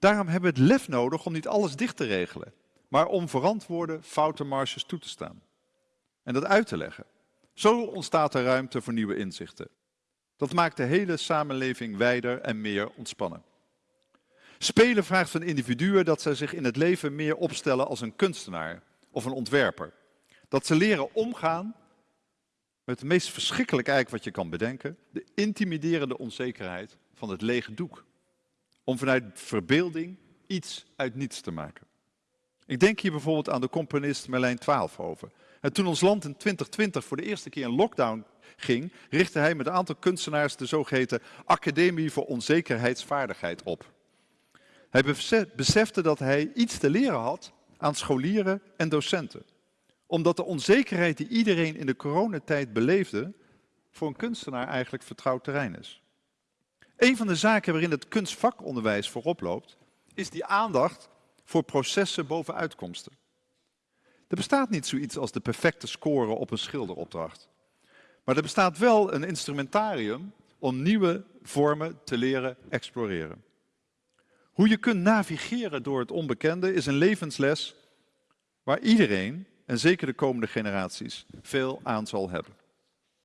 Daarom hebben we het lef nodig om niet alles dicht te regelen, maar om verantwoorde foutenmarges toe te staan. En dat uit te leggen. Zo ontstaat er ruimte voor nieuwe inzichten. Dat maakt de hele samenleving wijder en meer ontspannen. Spelen vraagt van individuen dat zij zich in het leven meer opstellen als een kunstenaar of een ontwerper. Dat ze leren omgaan met het meest verschrikkelijke eigenlijk wat je kan bedenken, de intimiderende onzekerheid van het lege doek. Om vanuit verbeelding iets uit niets te maken. Ik denk hier bijvoorbeeld aan de componist Merlijn Twaalfhoven. En toen ons land in 2020 voor de eerste keer in lockdown ging, richtte hij met een aantal kunstenaars de zogeheten Academie voor Onzekerheidsvaardigheid op. Hij besefte dat hij iets te leren had aan scholieren en docenten. Omdat de onzekerheid die iedereen in de coronatijd beleefde, voor een kunstenaar eigenlijk vertrouwd terrein is. Een van de zaken waarin het kunstvakonderwijs voorop loopt, is die aandacht voor processen boven uitkomsten. Er bestaat niet zoiets als de perfecte score op een schilderopdracht. Maar er bestaat wel een instrumentarium om nieuwe vormen te leren exploreren. Hoe je kunt navigeren door het onbekende is een levensles waar iedereen, en zeker de komende generaties, veel aan zal hebben.